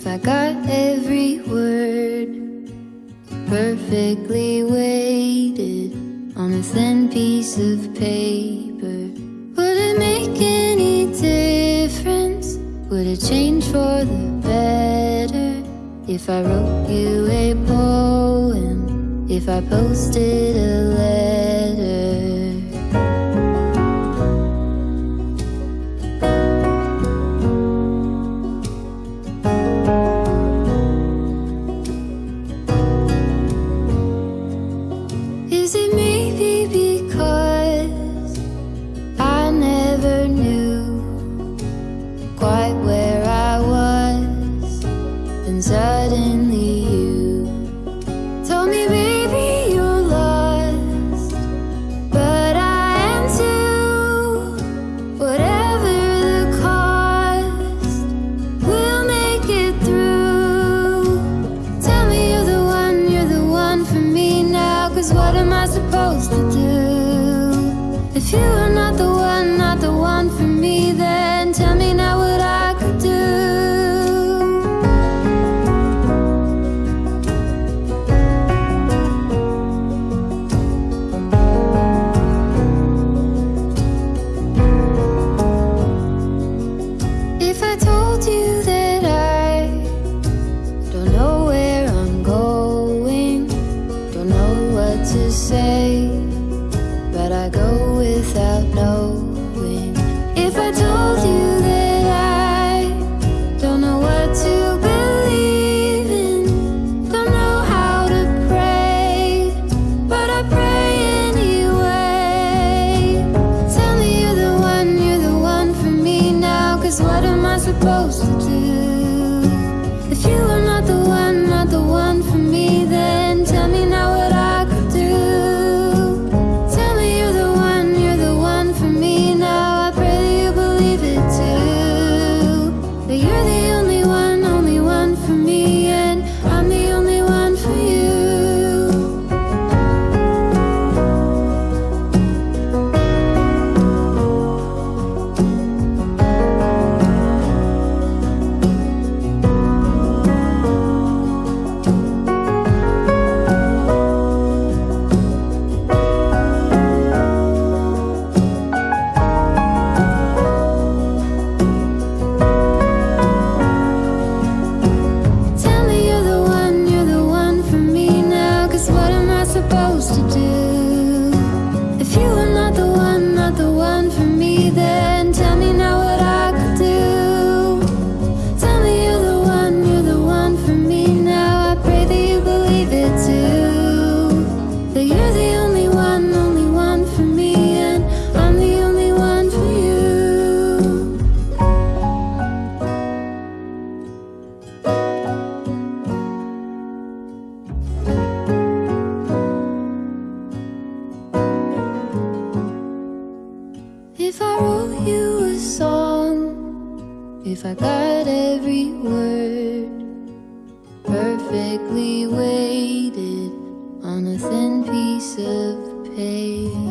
if I got every word perfectly weighted on a thin piece of paper? Would it make any difference? Would it change for the better if I wrote you a poem? If I posted a letter? what am I supposed to do? If you are not the one, not the one for me, then tell me now what I could do. If I told you that I don't know say if I got every word perfectly weighted on a thin piece of paper?